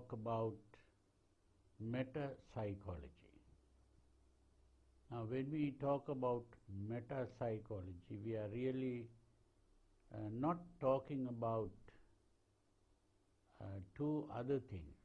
talk about meta psychology. Now when we talk about meta psychology we are really uh, not talking about uh, two other things.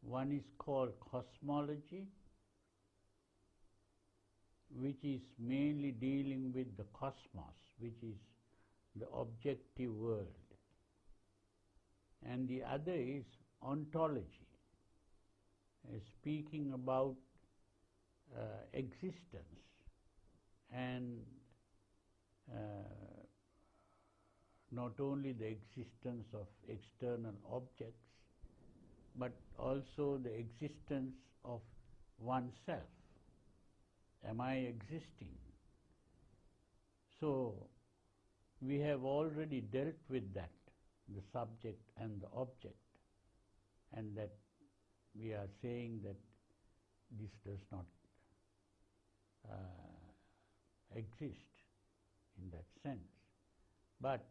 One is called cosmology, which is mainly dealing with the cosmos, which is the objective world. And the other is ontology, uh, speaking about uh, existence and uh, not only the existence of external objects, but also the existence of oneself. Am I existing? So, we have already dealt with that, the subject and the object, and that we are saying that this does not uh, exist in that sense. But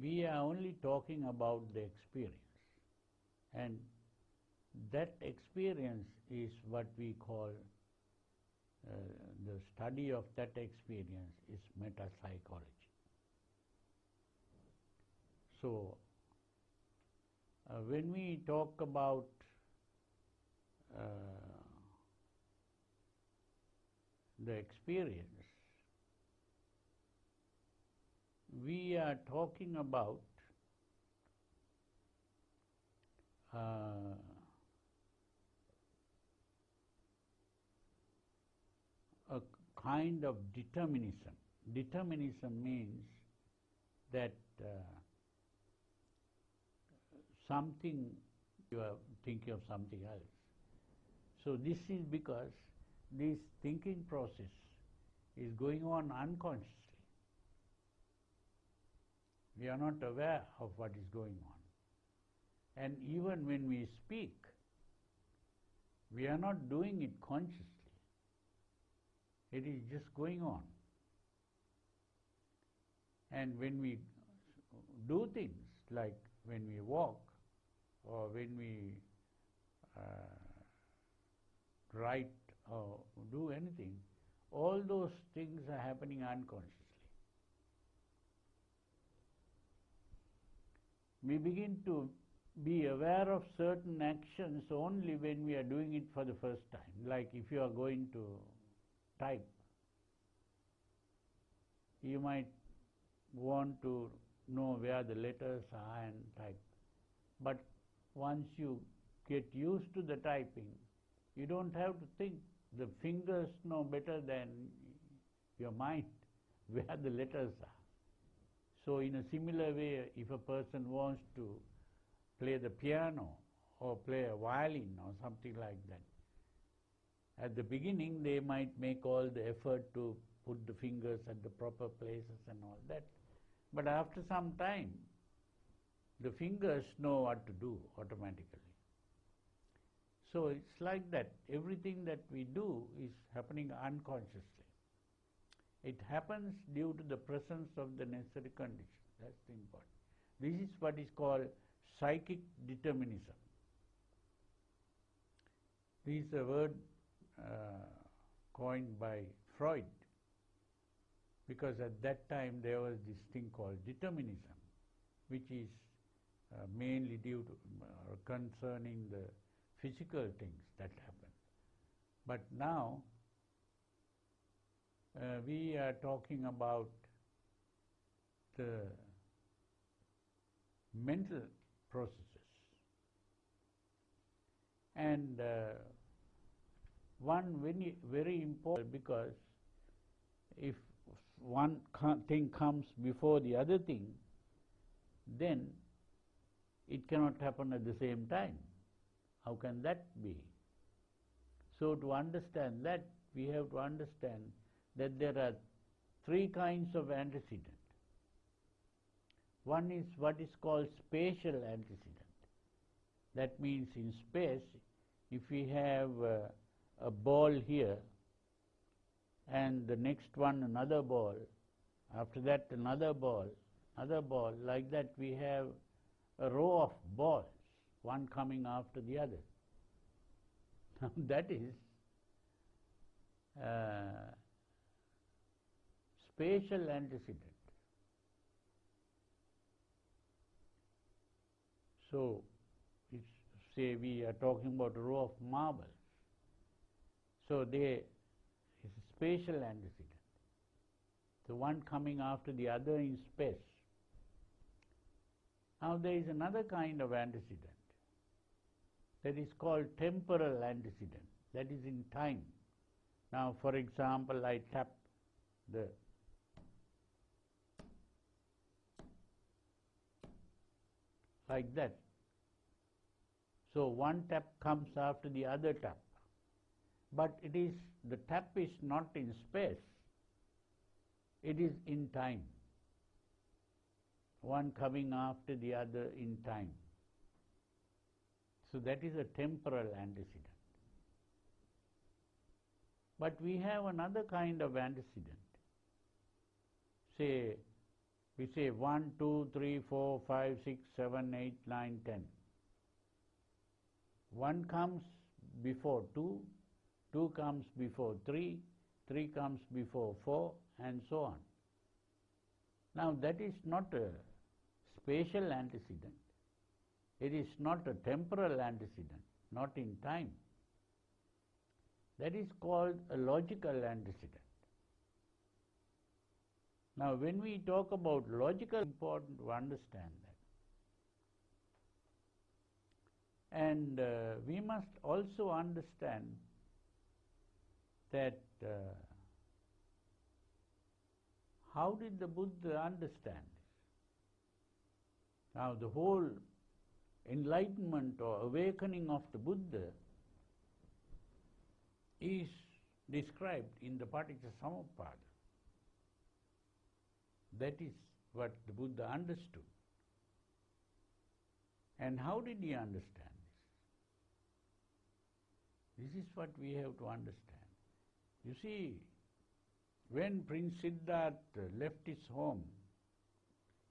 we are only talking about the experience. And that experience is what we call uh, the study of that experience is metapsychology. So, uh, when we talk about uh, the experience, we are talking about uh, a kind of determinism. Determinism means that uh, something you are thinking of something else. So this is because this thinking process is going on unconsciously. We are not aware of what is going on. And even when we speak, we are not doing it consciously. It is just going on. And when we do things, like when we walk, or when we uh, write or do anything, all those things are happening unconsciously. We begin to be aware of certain actions only when we are doing it for the first time. Like if you are going to type, you might want to know where the letters are and type. But once you get used to the typing, you don't have to think. The fingers know better than your mind where the letters are. So in a similar way, if a person wants to play the piano or play a violin or something like that, at the beginning they might make all the effort to put the fingers at the proper places and all that. But after some time, the fingers know what to do automatically. So it's like that. Everything that we do is happening unconsciously. It happens due to the presence of the necessary conditions. That's the important. This is what is called psychic determinism. This is a word uh, coined by Freud because at that time there was this thing called determinism, which is uh, mainly due to uh, concerning the physical things that happen. But now uh, we are talking about the mental processes. And uh, one very, very important because if one thing comes before the other thing, then it cannot happen at the same time. How can that be? So to understand that, we have to understand that there are three kinds of antecedent. One is what is called spatial antecedent. That means in space if we have uh, a ball here and the next one another ball, after that another ball, another ball, like that we have a row of balls, one coming after the other. Now that is uh, spatial antecedent. So, say we are talking about a row of marbles. So they is spatial antecedent. The one coming after the other in space. Now there is another kind of antecedent that is called temporal antecedent, that is in time. Now for example, I tap the like that. So one tap comes after the other tap. But it is, the tap is not in space, it is in time. One coming after the other in time. So that is a temporal antecedent. But we have another kind of antecedent. Say, we say 1, 2, 3, 4, 5, 6, 7, 8, 9, 10. 1 comes before 2, 2 comes before 3, 3 comes before 4, and so on. Now that is not a spatial antecedent. It is not a temporal antecedent, not in time. That is called a logical antecedent. Now, when we talk about logical, important to understand that. And uh, we must also understand that uh, how did the Buddha understand this? Now, the whole enlightenment or awakening of the Buddha is described in the Paticca That is what the Buddha understood. And how did he understand this? This is what we have to understand. You see, when Prince Siddhartha left his home,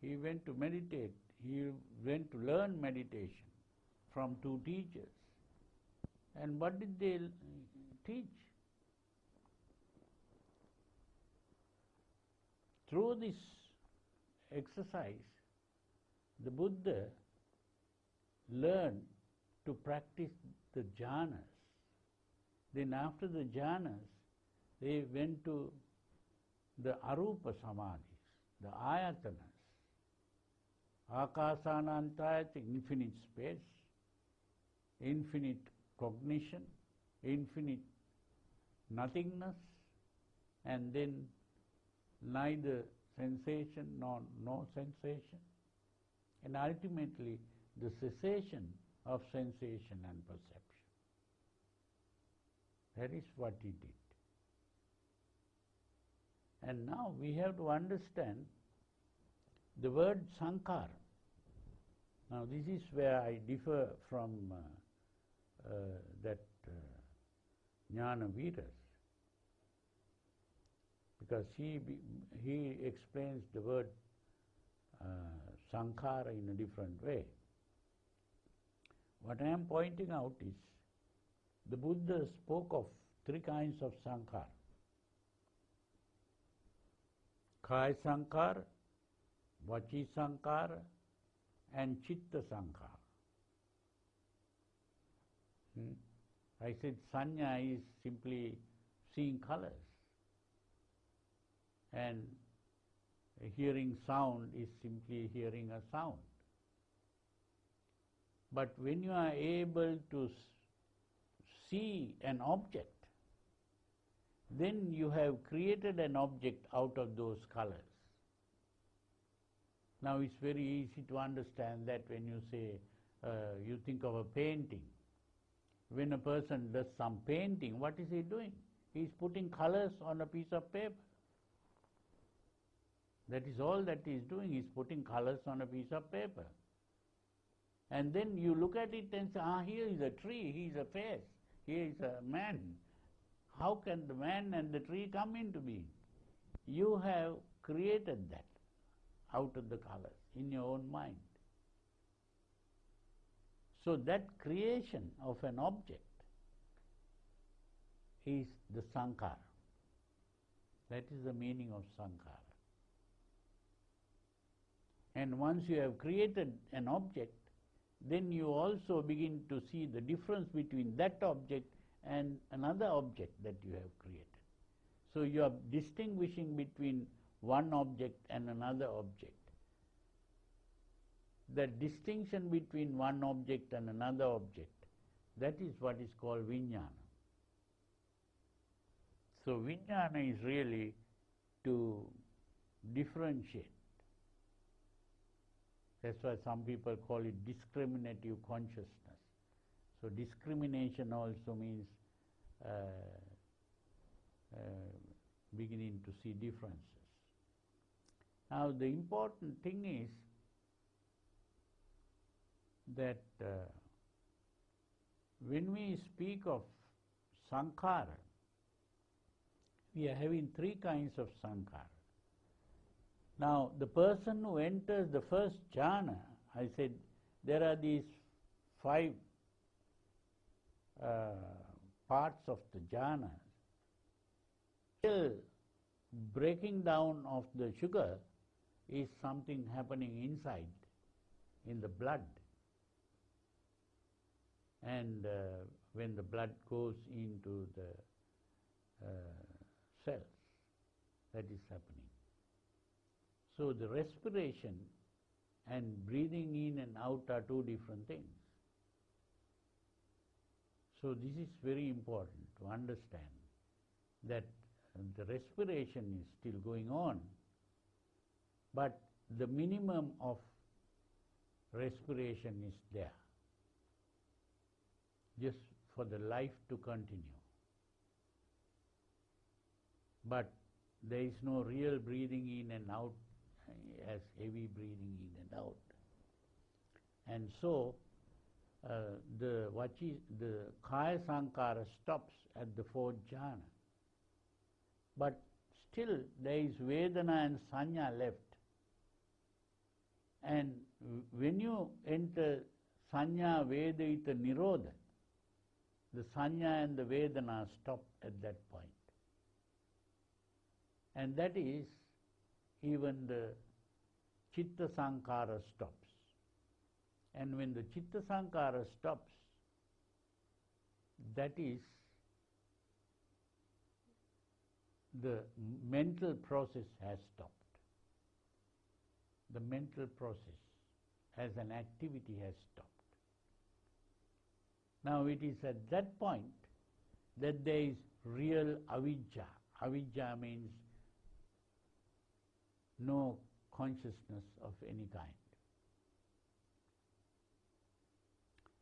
he went to meditate, he went to learn meditation from two teachers. And what did they teach? Through this exercise, the Buddha learned to practice the jhanas. Then after the jhanas, they went to the arupa samadhis, the ayatanas. Akasanantayat, infinite space, infinite cognition, infinite nothingness, and then neither sensation nor no sensation, and ultimately the cessation of sensation and perception. That is what he did. And now we have to understand the word sankhara. Now this is where I differ from uh, uh, that uh, Nanavira's because he, he explains the word uh, sankhara in a different way. What I am pointing out is the Buddha spoke of three kinds of sankhara. Kaya sankhara, vachi sankhara, and chitta sankhara. Hmm? I said sanya is simply seeing colors and hearing sound is simply hearing a sound. But when you are able to see an object, then you have created an object out of those colors. Now it's very easy to understand that when you say, uh, you think of a painting. When a person does some painting, what is he doing? He is putting colors on a piece of paper. That is all that he is doing, he is putting colors on a piece of paper. And then you look at it and say, ah, here is a tree, he is a face, here is a man. How can the man and the tree come into being? You have created that out of the colors in your own mind. So that creation of an object is the sankhara. That is the meaning of sankhara. And once you have created an object, then you also begin to see the difference between that object and another object that you have created. So you are distinguishing between one object and another object. The distinction between one object and another object, that is what is called vijnana. So vijnana is really to differentiate. That's why some people call it discriminative consciousness. So discrimination also means uh, uh, beginning to see differences. Now the important thing is that uh, when we speak of sankhara, we are having three kinds of sankhara. Now, the person who enters the first jhana, I said there are these five parts of the jhana. Still, breaking down of the sugar is something happening inside, in the blood. And uh, when the blood goes into the uh, cells, that is happening. So the respiration and breathing in and out are two different things. So this is very important to understand that the respiration is still going on, but the minimum of respiration is there, just for the life to continue. But there is no real breathing in and out as heavy breathing in and out. And so uh, the vachi, the kaya Sankhara stops at the fourth jhana. But still there is vedana and sanya left. And when you enter sanya vedita nirodha, the sanya and the vedana stop at that point. And that is even the chitta Sankhara stops. And when the chitta Sankhara stops, that is the mental process has stopped. The mental process as an activity has stopped. Now it is at that point that there is real avijja. Avijja means no consciousness of any kind.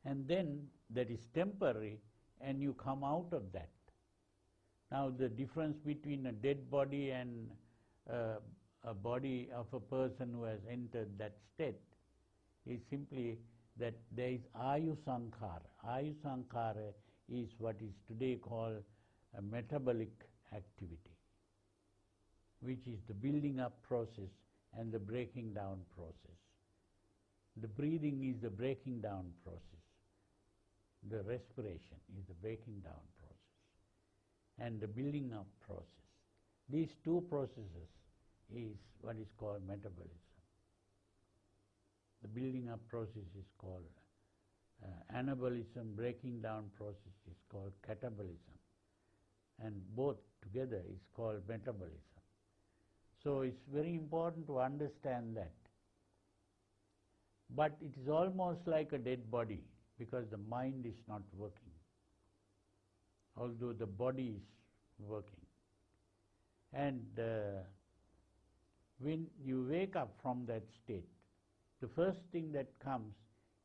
And then that is temporary and you come out of that. Now the difference between a dead body and uh, a body of a person who has entered that state is simply that there is ayu sankhara. Ayu sankhara is what is today called a metabolic activity which is the building up process and the breaking down process. The breathing is the breaking down process. The respiration is the breaking down process. And the building up process. These two processes is what is called metabolism. The building up process is called uh, anabolism, breaking down process is called catabolism. And both together is called metabolism. So it's very important to understand that. But it is almost like a dead body because the mind is not working, although the body is working. And uh, when you wake up from that state, the first thing that comes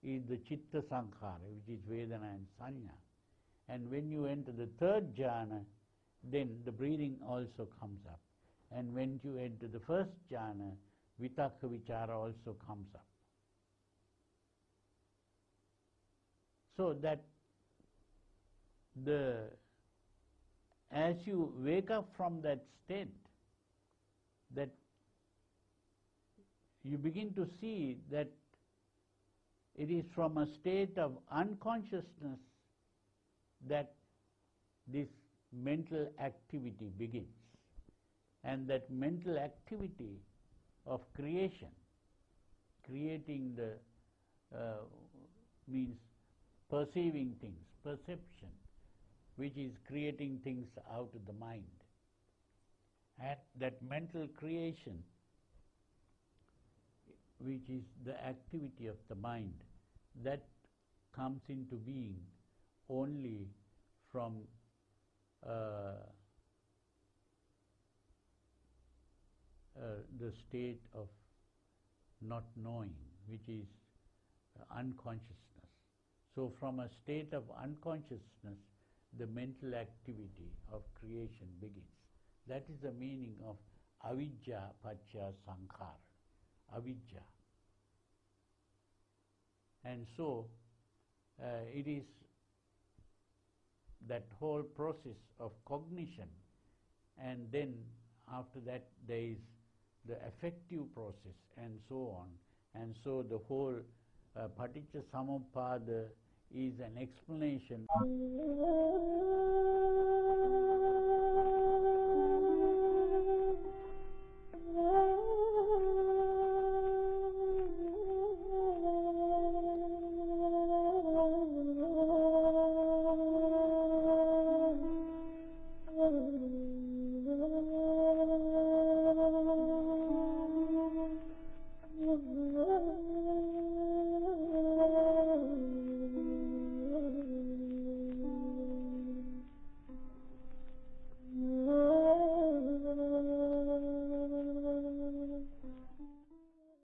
is the chitta sankhara, which is Vedana and Sanya. And when you enter the third jhana, then the breathing also comes up. And when you enter the first jhana, vitakka vichara also comes up. So that the as you wake up from that state, that you begin to see that it is from a state of unconsciousness that this mental activity begins. And that mental activity of creation, creating the uh, means perceiving things, perception, which is creating things out of the mind. And that mental creation, which is the activity of the mind, that comes into being only from uh, uh, the state of not knowing, which is unconsciousness. So, from a state of unconsciousness, the mental activity of creation begins. That is the meaning of avijja pacha sankhara. Avijja. And so, uh, it is that whole process of cognition, and then after that there is the affective process, and so on. And so the whole uh, paticca samuppada is an explanation.